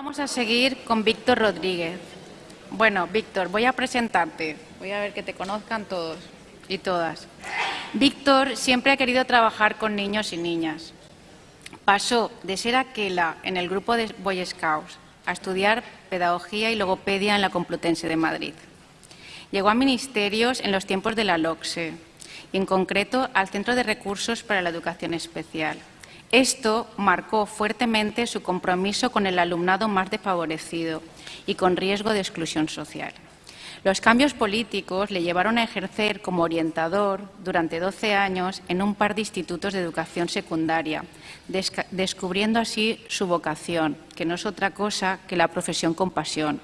vamos a seguir con Víctor Rodríguez. Bueno, Víctor, voy a presentarte. Voy a ver que te conozcan todos y todas. Víctor siempre ha querido trabajar con niños y niñas. Pasó de ser aquela en el grupo de Boy Scouts a estudiar pedagogía y logopedia en la Complutense de Madrid. Llegó a ministerios en los tiempos de la LOCSE y en concreto al Centro de Recursos para la Educación Especial. Esto marcó fuertemente su compromiso con el alumnado más desfavorecido y con riesgo de exclusión social. Los cambios políticos le llevaron a ejercer como orientador durante 12 años en un par de institutos de educación secundaria, descubriendo así su vocación, que no es otra cosa que la profesión con pasión.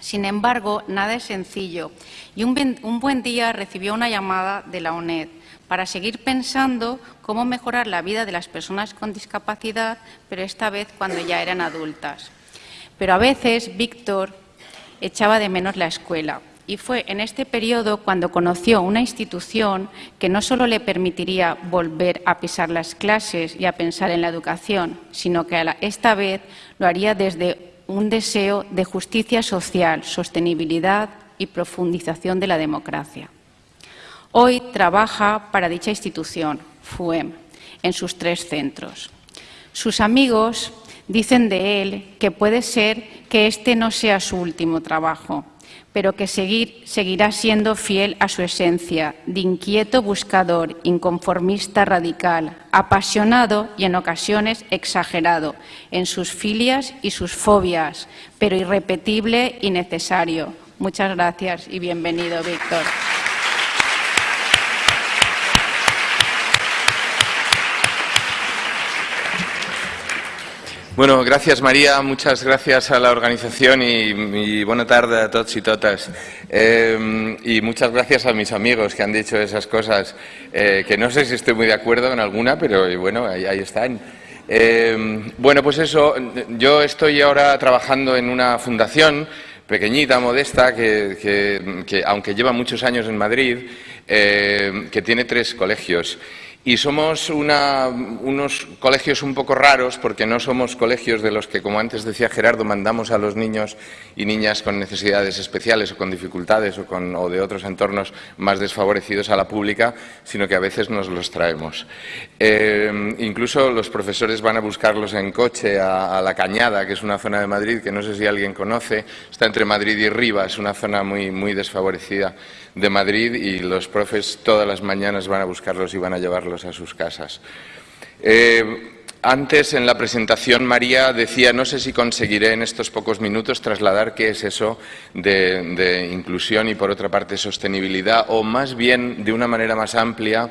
Sin embargo, nada es sencillo y un, buen día recibió una llamada de la UNED para seguir pensando cómo mejorar la vida de las personas con discapacidad, pero esta vez cuando ya eran adultas. Pero a veces Víctor echaba de menos la escuela y fue en este periodo cuando conoció una institución que no solo le permitiría volver a pisar las clases y a pensar en la educación, sino que esta vez lo haría desde un deseo de justicia social, sostenibilidad y profundización de la democracia. Hoy trabaja para dicha institución, FUEM, en sus tres centros. Sus amigos dicen de él que puede ser que este no sea su último trabajo, pero que seguir, seguirá siendo fiel a su esencia, de inquieto buscador, inconformista radical, apasionado y en ocasiones exagerado en sus filias y sus fobias, pero irrepetible y necesario. Muchas gracias y bienvenido, Víctor. Bueno, gracias María, muchas gracias a la organización y, buena tarde a todos y todas. Eh, y muchas gracias a mis amigos que han dicho esas cosas, eh, que no sé si estoy muy de acuerdo en alguna, pero bueno, ahí, están. Eh, bueno, pues eso, yo estoy ahora trabajando en una fundación pequeñita, modesta, que aunque lleva muchos años en Madrid, que tiene tres colegios. Y somos unos colegios un poco raros porque no somos colegios de los que, como antes decía Gerardo, mandamos a los niños y niñas con necesidades especiales o con dificultades o, de otros entornos más desfavorecidos a la pública, sino que a veces nos los traemos. Eh, incluso los profesores van a buscarlos en coche a, La Cañada, que es una zona de Madrid que no sé si alguien conoce, está entre Madrid y Rivas, es una zona muy desfavorecida de Madrid y los profes todas las mañanas van a buscarlos y van a llevarlos a sus casas. Eh, antes, en la presentación, María decía, no sé si conseguiré en estos pocos minutos trasladar qué es eso de, de inclusión y, por otra parte, sostenibilidad, o más bien, de una manera más amplia,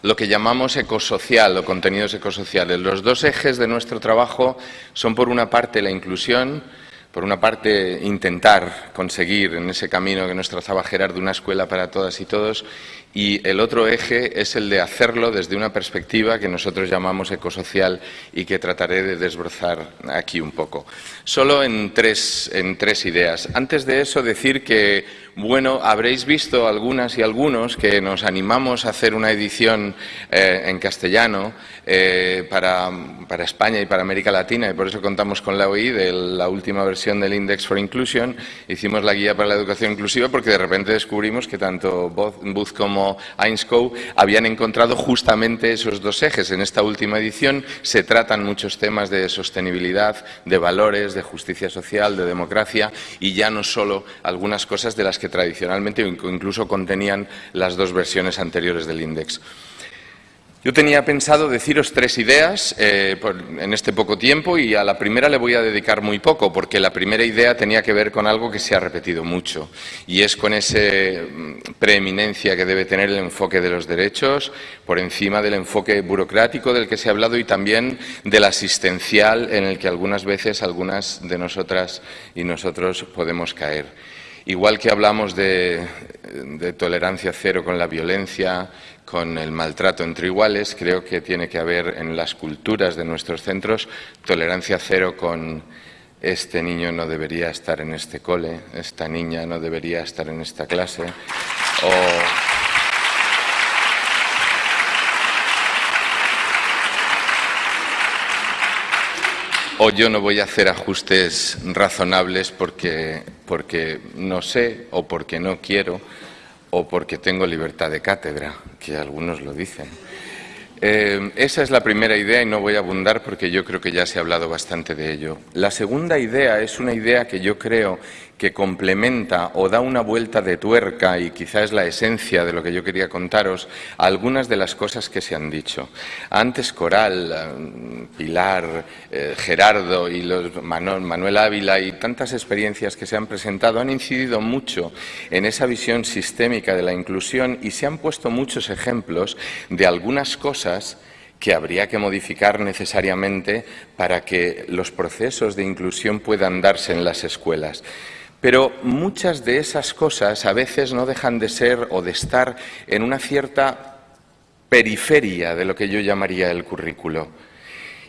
lo que llamamos ecosocial o contenidos ecosociales. Los dos ejes de nuestro trabajo son, por una parte, la inclusión, por una parte, intentar conseguir en ese camino que nos trazaba Gerardo una escuela para todas y todos, y el otro eje es el de hacerlo desde una perspectiva que nosotros llamamos ecosocial y que trataré de desbrozar aquí un poco. Solo en tres, en tres ideas. Antes de eso, decir que bueno, habréis visto algunas y algunos que nos animamos a hacer una edición eh, en castellano eh, para, España y para América Latina y por eso contamos con la OI de la última versión del Index for Inclusion. Hicimos la guía para la educación inclusiva porque de repente descubrimos que tanto Booth como Ainscow habían encontrado justamente esos dos ejes. En esta última edición se tratan muchos temas de sostenibilidad, de valores, de justicia social, de democracia y ya no solo algunas cosas de las que tradicionalmente incluso contenían las dos versiones anteriores del índice. Yo tenía pensado deciros tres ideas eh, en este poco tiempo y a la primera le voy a dedicar muy poco, porque la primera idea tenía que ver con algo que se ha repetido mucho y es con esa mm, preeminencia que debe tener el enfoque de los derechos por encima del enfoque burocrático del que se ha hablado y también del asistencial en el que algunas veces algunas de nosotras y nosotros podemos caer. Igual que hablamos de, tolerancia cero con la violencia, con el maltrato entre iguales, creo que tiene que haber en las culturas de nuestros centros tolerancia cero con este niño no debería estar en este cole, esta niña no debería estar en esta clase, o yo no voy a hacer ajustes razonables porque, porque no sé o porque no quiero o porque tengo libertad de cátedra, que algunos lo dicen. Eh, esa es la primera idea y no voy a abundar porque yo creo que ya se ha hablado bastante de ello. La segunda idea es una idea que yo creo que complementa o da una vuelta de tuerca y quizá es la esencia de lo que yo quería contaros algunas de las cosas que se han dicho. Antes Coral, eh, Pilar, eh, Gerardo y los Manuel Ávila y tantas experiencias que se han presentado han incidido mucho en esa visión sistémica de la inclusión y se han puesto muchos ejemplos de algunas cosas que habría que modificar necesariamente para que los procesos de inclusión puedan darse en las escuelas. Pero muchas de esas cosas a veces no dejan de ser o de estar en una cierta periferia de lo que yo llamaría el currículo.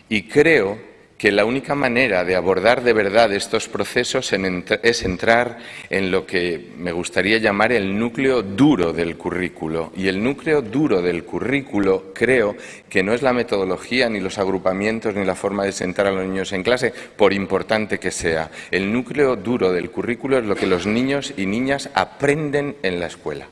Y creo que la única manera de abordar de verdad estos procesos es entrar en lo que me gustaría llamar el núcleo duro del currículo. Y el núcleo duro del currículo creo que no es la metodología, ni los agrupamientos, ni la forma de sentar a los niños en clase, por importante que sea. El núcleo duro del currículo es lo que los niños y niñas aprenden en la escuela.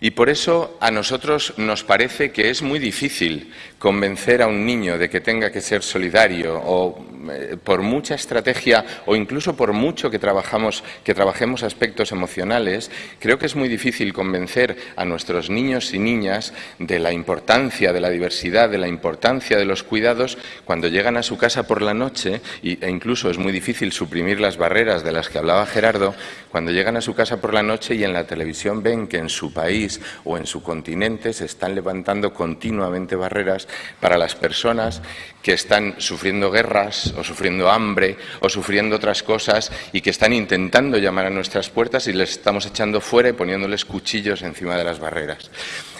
Y por eso a nosotros nos parece que es muy difícil convencer a un niño de que tenga que ser solidario o eh, por mucha estrategia o incluso por mucho que, trabajamos, que trabajemos aspectos emocionales, creo que es muy difícil convencer a nuestros niños y niñas de la importancia de la diversidad, de la importancia de los cuidados cuando llegan a su casa por la noche e incluso es muy difícil suprimir las barreras de las que hablaba Gerardo, cuando llegan a su casa por la noche y en la televisión ven que en su país o en su continente se están levantando continuamente barreras para las personas que están sufriendo guerras o sufriendo hambre o sufriendo otras cosas y que están intentando llamar a nuestras puertas y les estamos echando fuera y poniéndoles cuchillos encima de las barreras.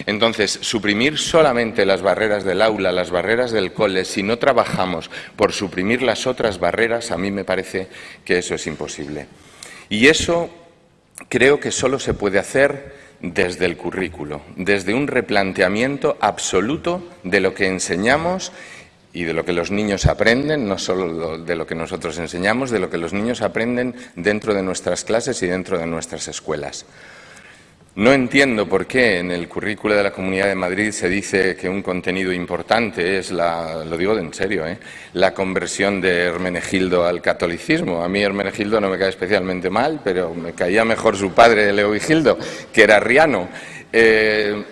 Entonces, suprimir solamente las barreras del aula, las barreras del cole, si no trabajamos por suprimir las otras barreras, a mí me parece que eso es imposible. Y eso creo que solo se puede hacer desde el currículo, desde un replanteamiento absoluto de lo que enseñamos y de lo que los niños aprenden, no solo de lo que nosotros enseñamos, de lo que los niños aprenden dentro de nuestras clases y dentro de nuestras escuelas. No entiendo por qué en el currículo de la Comunidad de Madrid se dice que un contenido importante es, la, lo digo en serio, ¿eh? la conversión de Hermenegildo al catolicismo. A mí Hermenegildo no me cae especialmente mal, pero me caía mejor su padre, Leovigildo, que era riano. Eh,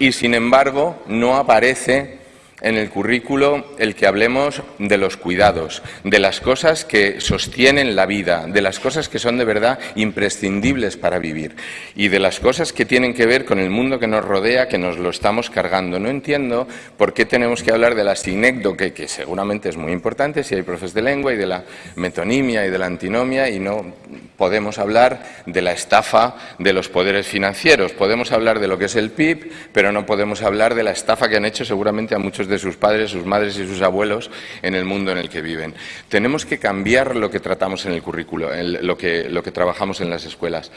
y sin embargo no aparece en el currículo el que hablemos de los cuidados, de las cosas que sostienen la vida, de las cosas que son de verdad imprescindibles para vivir y de las cosas que tienen que ver con el mundo que nos rodea, que nos lo estamos cargando. No entiendo por qué tenemos que hablar de la sinécdoque, que seguramente es muy importante si hay profes de lengua, y de la metonimia y de la antinomia, y no podemos hablar de la estafa de los poderes financieros. Podemos hablar de lo que es el PIB, pero no podemos hablar de la estafa que han hecho seguramente a muchos de de sus padres, sus madres y sus abuelos en el mundo en el que viven. Tenemos que cambiar lo que tratamos en el currículo, lo, que, lo que trabajamos en las escuelas.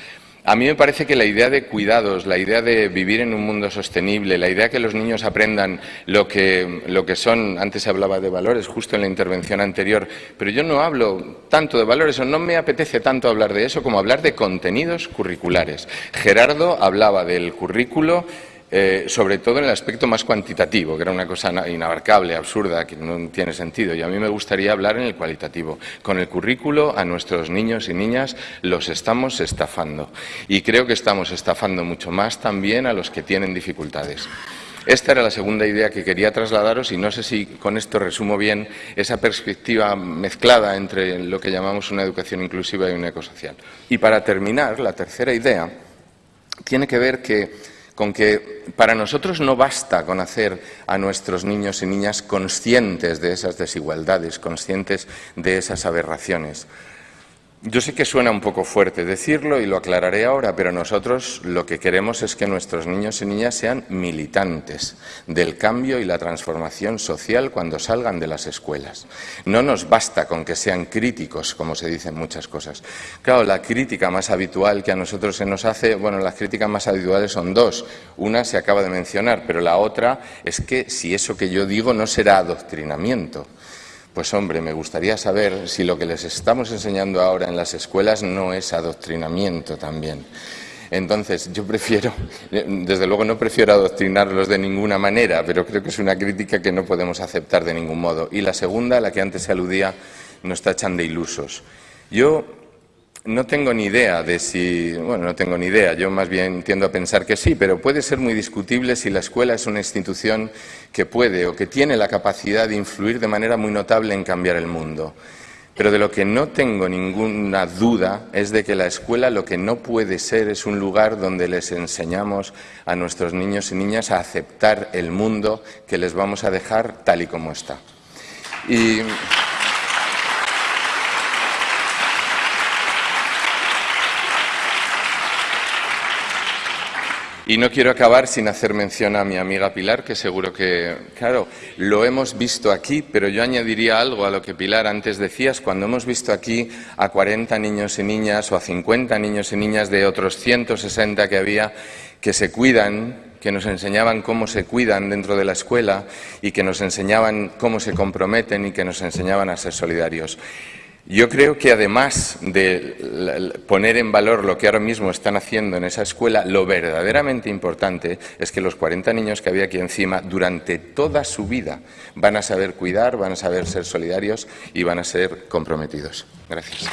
A mí me parece que la idea de cuidados, la idea de vivir en un mundo sostenible, la idea de que los niños aprendan lo que, lo que son, antes se hablaba de valores, justo en la intervención anterior, pero yo no hablo tanto de valores, o no me apetece tanto hablar de eso como hablar de contenidos curriculares. Gerardo hablaba del currículo eh, sobre todo en el aspecto más cuantitativo, que era una cosa inabarcable, absurda, que no tiene sentido. Y a mí me gustaría hablar en el cualitativo. Con el currículo a nuestros niños y niñas los estamos estafando. Y creo que estamos estafando mucho más también a los que tienen dificultades. Esta era la segunda idea que quería trasladaros y no sé si con esto resumo bien esa perspectiva mezclada entre lo que llamamos una educación inclusiva y una ecosocial. Y para terminar, la tercera idea tiene que ver que con que para nosotros no basta con hacer a nuestros niños y niñas conscientes de esas desigualdades, conscientes de esas aberraciones. Yo sé que suena un poco fuerte decirlo y lo aclararé ahora, pero nosotros lo que queremos es que nuestros niños y niñas sean militantes del cambio y la transformación social cuando salgan de las escuelas. No nos basta con que sean críticos, como se dicen muchas cosas. Claro, la crítica más habitual que a nosotros se nos hace, bueno, las críticas más habituales son dos. Una se acaba de mencionar, pero la otra es que si eso que yo digo no será adoctrinamiento pues hombre, me gustaría saber si lo que les estamos enseñando ahora en las escuelas no es adoctrinamiento también. Entonces, yo prefiero, desde luego no prefiero adoctrinarlos de ninguna manera, pero creo que es una crítica que no podemos aceptar de ningún modo. Y la segunda, la que antes se aludía, nos tachan de ilusos. Yo no tengo ni idea de si, bueno, no tengo ni idea, yo más bien tiendo a pensar que sí, pero puede ser muy discutible si la escuela es una institución que puede o que tiene la capacidad de influir de manera muy notable en cambiar el mundo. Pero de lo que no tengo ninguna duda es de que la escuela lo que no puede ser es un lugar donde les enseñamos a nuestros niños y niñas a aceptar el mundo que les vamos a dejar tal y como está. Y... Y no quiero acabar sin hacer mención a mi amiga Pilar, que seguro que, claro, lo hemos visto aquí, pero yo añadiría algo a lo que Pilar antes decías. Cuando hemos visto aquí a 40 niños y niñas o a 50 niños y niñas de otros 160 que había que se cuidan, que nos enseñaban cómo se cuidan dentro de la escuela y que nos enseñaban cómo se comprometen y que nos enseñaban a ser solidarios. Yo creo que además de poner en valor lo que ahora mismo están haciendo en esa escuela, lo verdaderamente importante es que los 40 niños que había aquí encima, durante toda su vida, van a saber cuidar, van a saber ser solidarios y van a ser comprometidos. Gracias.